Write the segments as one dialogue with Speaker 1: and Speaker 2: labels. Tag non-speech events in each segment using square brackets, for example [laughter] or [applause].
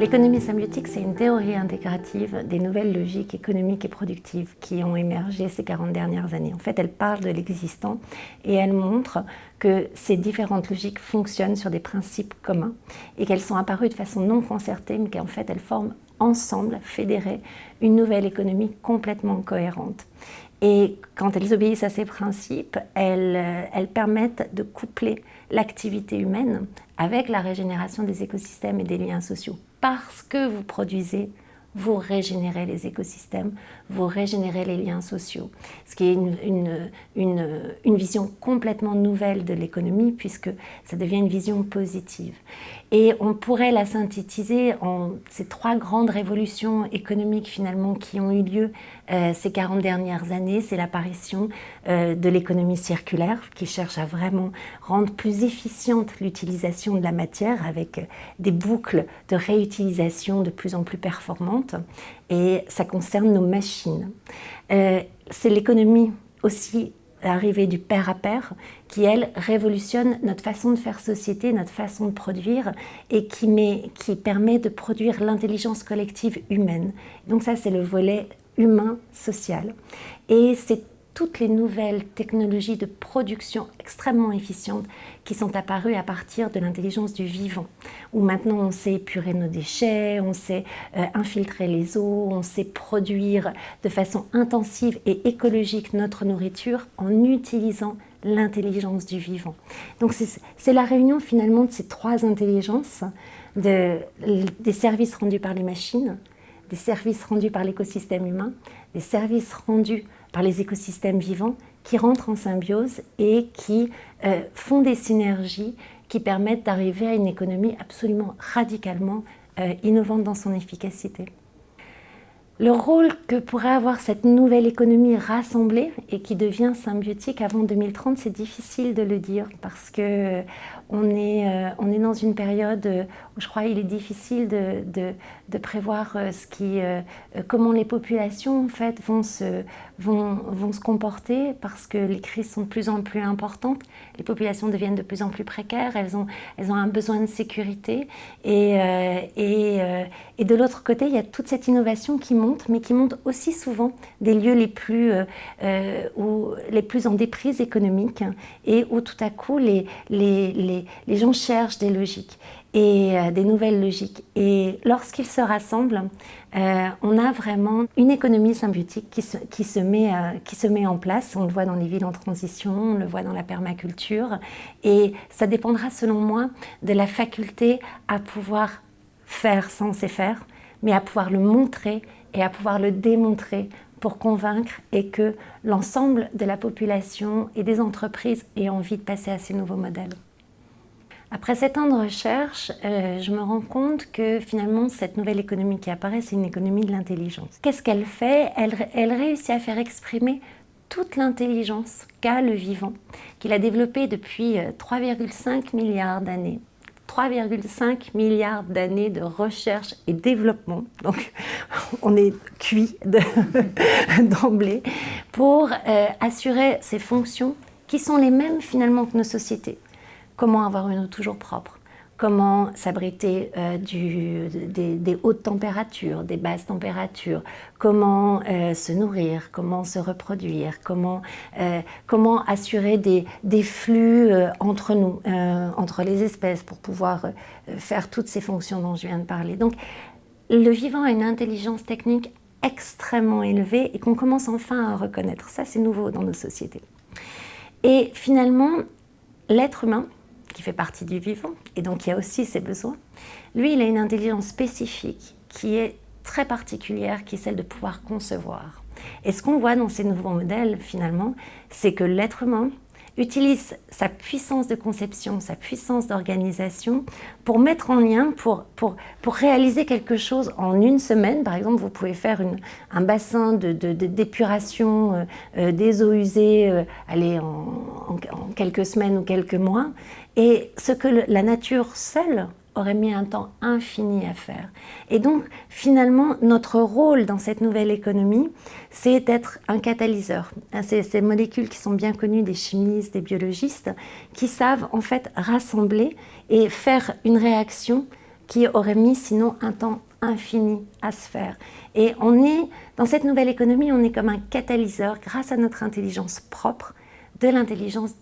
Speaker 1: L'économie symbiotique, c'est une théorie intégrative des nouvelles logiques économiques et productives qui ont émergé ces 40 dernières années. En fait, elle parle de l'existant et elle montre que ces différentes logiques fonctionnent sur des principes communs et qu'elles sont apparues de façon non concertée, mais qu'en fait, elles forment ensemble, fédérées, une nouvelle économie complètement cohérente. Et quand elles obéissent à ces principes, elles, elles permettent de coupler l'activité humaine avec la régénération des écosystèmes et des liens sociaux parce que vous produisez, vous régénérez les écosystèmes, vous régénérez les liens sociaux. Ce qui est une, vision complètement nouvelle de l'économie puisque ça devient une vision positive. Et on pourrait la synthétiser en ces trois grandes révolutions économiques finalement qui ont eu lieu euh, ces 40 dernières années. C'est l'apparition euh, de l'économie circulaire qui cherche à vraiment rendre plus efficiente l'utilisation de la matière avec euh, des boucles de réutilisation de plus en plus performantes. Et ça concerne nos machines. C'est l'économie aussi l'arrivée du pair à pair, qui, elle, révolutionne notre façon de faire société, notre façon de produire, et qui, met, qui permet de produire l'intelligence collective humaine. Donc ça, c'est le volet humain, social. Et c'est toutes les nouvelles technologies de production extrêmement efficientes qui sont apparues à partir de l'intelligence du vivant, où maintenant on sait épurer nos déchets, on sait euh, infiltrer les eaux, on sait produire de façon intensive et écologique notre nourriture en utilisant l'intelligence du vivant. Donc c'est la réunion finalement de ces trois intelligences, de, des services rendus par les machines, des services rendus par l'écosystème humain, des services rendus par les écosystèmes vivants qui rentrent en symbiose et qui euh, font des synergies qui permettent d'arriver à une économie absolument radicalement euh, innovante dans son efficacité. Le rôle que pourrait avoir cette nouvelle économie rassemblée et qui devient symbiotique avant 2030, c'est difficile de le dire parce que on est, euh, on est dans une période où je crois qu'il est difficile de, de, prévoir euh, euh, comment les populations en fait, vont, se, vont, vont se comporter parce que les crises sont de plus en plus importantes, les populations deviennent de plus en plus précaires, elles ont, elles ont un besoin de sécurité et, et, et de l'autre côté, il y a toute cette innovation qui monte, mais qui monte aussi souvent des lieux les plus, où, les plus en déprise économique et où tout à coup les, les les, gens cherchent des logiques et euh, des nouvelles logiques. Et lorsqu'ils se rassemblent, euh, on a vraiment une économie symbiotique qui se, met, euh, qui se met en place. On le voit dans les villes en transition, on le voit dans la permaculture. Et ça dépendra, selon moi, de la faculté à pouvoir faire sans se faire, mais à pouvoir le montrer et à pouvoir le démontrer pour convaincre et que l'ensemble de la population et des entreprises aient envie de passer à ces nouveaux modèles. Après sept ans de recherche, euh, je me rends compte que finalement cette nouvelle économie qui apparaît, c'est une économie de l'intelligence. Qu'est-ce qu'elle fait? Elle, réussit à faire exprimer toute l'intelligence qu'a le vivant, qu'il a développé depuis 3,5 euh, milliards d'années. 3,5 milliards d'années de recherche et développement, donc [laughs] on est cuit [laughs] d'emblée, pour euh, assurer ces fonctions qui sont les mêmes finalement que nos sociétés comment avoir une eau toujours propre, comment s'abriter euh, des, hautes températures, des basses températures, comment euh, se nourrir, comment se reproduire, comment, euh, comment assurer des, des flux entre nous, entre les espèces pour pouvoir faire toutes ces fonctions dont je viens de parler? Donc le vivant a une intelligence technique extrêmement élevée et qu'on commence enfin à reconnaître. Ça, c'est nouveau dans nos sociétés. Et finalement, l'être humain, qui fait partie du vivant, et donc il y a aussi ses besoins. Lui, il a une intelligence spécifique qui est très particulière, qui est celle de pouvoir concevoir. Et ce qu'on voit dans ces nouveaux modèles, finalement, c'est que l'être humain utilise sa puissance de conception, sa puissance d'organisation pour mettre en lien, pour, pour, pour, réaliser quelque chose en une semaine. Par exemple, vous pouvez faire un bassin d'épuration de, de, euh, euh, des eaux usées euh, aller en, en, quelques semaines ou quelques mois. Et ce que la nature seule aurait mis un temps infini à faire. Et donc, finalement, notre rôle dans cette nouvelle économie, c'est d'être un catalyseur. C'est ces molécules qui sont bien connues des chimistes, des biologistes, qui savent en fait rassembler et faire une réaction qui aurait mis sinon un temps infini à se faire. Et on est, dans cette nouvelle économie, on est comme un catalyseur grâce à notre intelligence propre de l'intelligence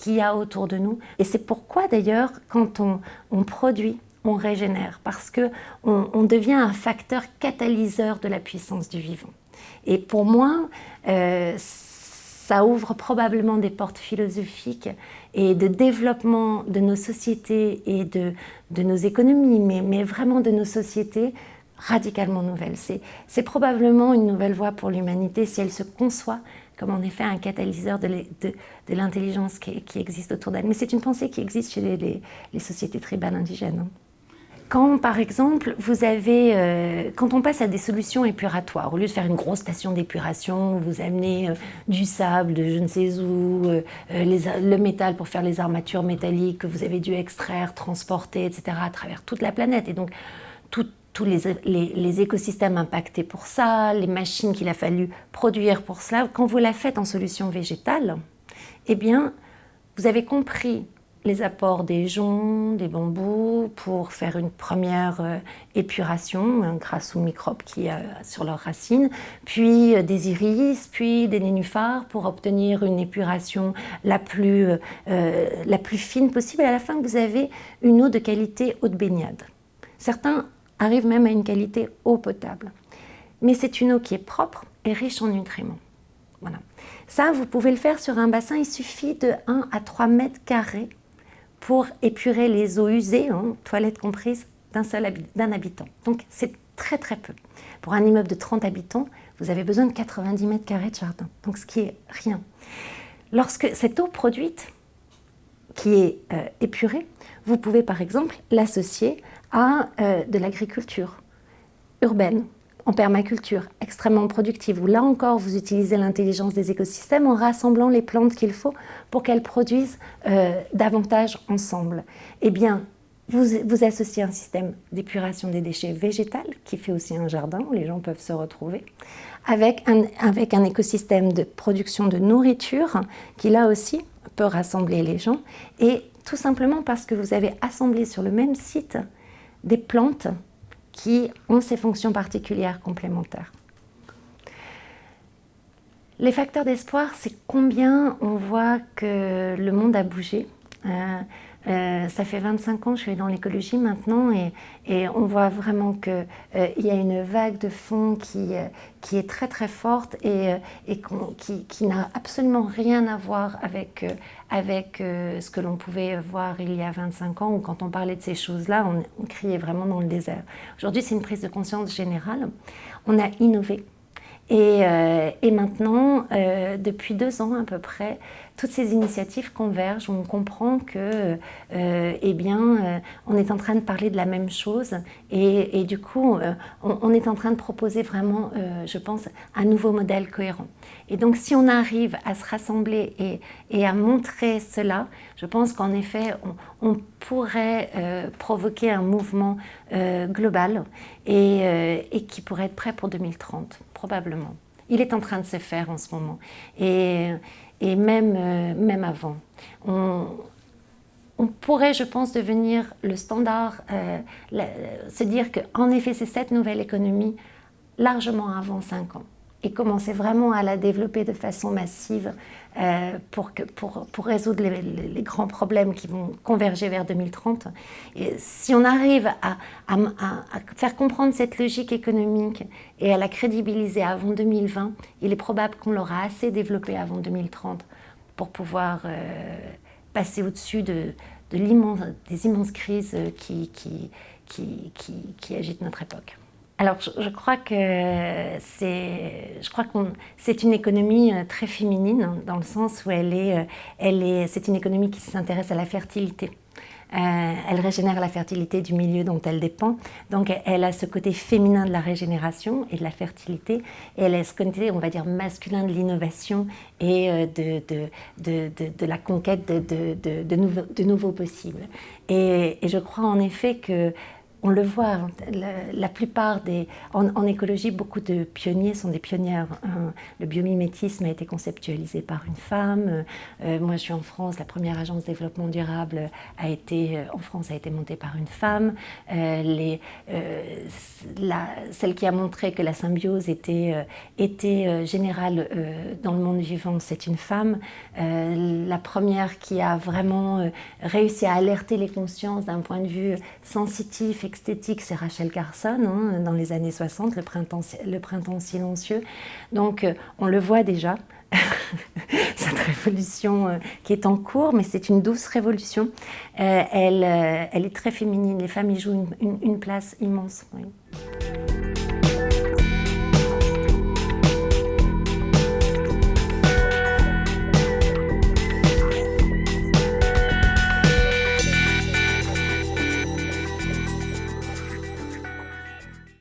Speaker 1: qu'il y a autour de nous. Et c'est pourquoi d'ailleurs, quand on, on, produit, on régénère, parce qu'on on devient un facteur catalyseur de la puissance du vivant. Et pour moi, euh, ça ouvre probablement des portes philosophiques et de développement de nos sociétés et de, de nos économies, mais, mais, vraiment de nos sociétés radicalement nouvelles. C'est probablement une nouvelle voie pour l'humanité si elle se conçoit comme en effet un catalyseur de l'intelligence qui, existe autour d'elle. Mais c'est une pensée qui existe chez les, sociétés tribales indigènes. Hein. Quand, par exemple, vous avez, euh, quand on passe à des solutions épuratoires, au lieu de faire une grosse station d'épuration, vous amenez euh, du sable de je ne sais où, euh, le métal pour faire les armatures métalliques que vous avez dû extraire, transporter, etc., à travers toute la planète, et donc tout, tous les, les, écosystèmes impactés pour ça, les machines qu'il a fallu produire pour cela, quand vous la faites en solution végétale, eh bien, vous avez compris les apports des joncs, des bambous pour faire une première euh, épuration grâce aux microbes qui a sur leurs racines, puis euh, des iris, puis des nénuphars pour obtenir une épuration la plus, euh, la plus fine possible. À la fin, vous avez une eau de qualité eau de baignade. Certains arrive même à une qualité eau potable. Mais c'est une eau qui est propre et riche en nutriments. Voilà. Ça, vous pouvez le faire sur un bassin, il suffit de 1 à 3 mètres carrés pour épurer les eaux usées, hein, toilettes comprises, d'un seul habitant. Donc c'est très très peu. Pour un immeuble de 30 habitants, vous avez besoin de 90 mètres carrés de jardin, donc ce qui est rien. Lorsque cette eau produite, qui est euh, épurée, vous pouvez par exemple l'associer à euh, de l'agriculture urbaine, en permaculture, extrêmement productive, où là encore vous utilisez l'intelligence des écosystèmes en rassemblant les plantes qu'il faut pour qu'elles produisent euh, davantage ensemble. Eh bien, vous, vous associez un système d'épuration des déchets végétal qui fait aussi un jardin où les gens peuvent se retrouver, avec avec un écosystème de production de nourriture qui là aussi peut rassembler les gens et tout simplement parce que vous avez assemblé sur le même site des plantes qui ont ces fonctions particulières complémentaires. Les facteurs d'espoir, c'est combien on voit que le monde a bougé. Euh, euh, ça fait 25 ans que je suis dans l'écologie maintenant et, on voit vraiment qu'il euh, y a une vague de fond qui, euh, est très très forte et, qui, n'a absolument rien à voir avec, ce que l'on pouvait voir il y a 25 ans où quand on parlait de ces choses-là, on criait vraiment dans le désert. Aujourd'hui, c'est une prise de conscience générale. On a innové. Et, et maintenant, depuis deux ans à peu près, toutes ces initiatives convergent, on comprend que, euh, eh bien, euh, on est en train de parler de la même chose. Et, du coup, euh, on, est en train de proposer vraiment, je pense, un nouveau modèle cohérent. Et donc, si on arrive à se rassembler et, à montrer cela, je pense qu'en effet, on, pourrait provoquer un mouvement global et qui pourrait être prêt pour 2030, probablement. Il est en train de se faire en ce moment. Et, euh, même avant. On, pourrait, je pense, devenir le standard, euh, se dire qu'en effet, c'est cette nouvelle économie largement avant 5 ans et commencer vraiment à la développer de façon massive euh, pour, pour, pour, résoudre les, grands problèmes qui vont converger vers 2030. Et si on arrive à, faire comprendre cette logique économique et à la crédibiliser avant 2020, il est probable qu'on l'aura assez développée avant 2030 pour pouvoir euh, passer au-dessus de, de des immenses crises qui, qui, qui, qui agitent notre époque. Alors, je, crois que c'est, je crois qu'on, c'est une économie euh, très féminine dans le sens où elle est, euh, elle est, c'est une économie qui s'intéresse à la fertilité. Euh, elle régénère la fertilité du milieu dont elle dépend. Donc elle a ce côté féminin de la régénération et de la fertilité, et elle a ce côté, on va dire, masculin de l'innovation et de, de, de, de, la conquête de, nouveaux, de nouveaux possibles. Et, je crois en effet que on le voit, la, plupart des... En, écologie, beaucoup de pionniers sont des pionnières. Le biomimétisme a été conceptualisé par une femme. Euh, moi, je suis en France, la première agence développement durable a été, euh, en France a été montée par une femme. Euh, la, celle qui a montré que la symbiose était, était générale dans le monde vivant, c'est une femme. la première qui a vraiment réussi à alerter les consciences d'un point de vue sensitif, esthétique, c'est Rachel Carson, hein, dans les années 60, le printemps, le printemps silencieux. Donc euh, on le voit déjà, [laughs] cette révolution euh, qui est en cours, mais c'est une douce révolution. Euh, elle, elle, est très féminine, les femmes y jouent une, place immense.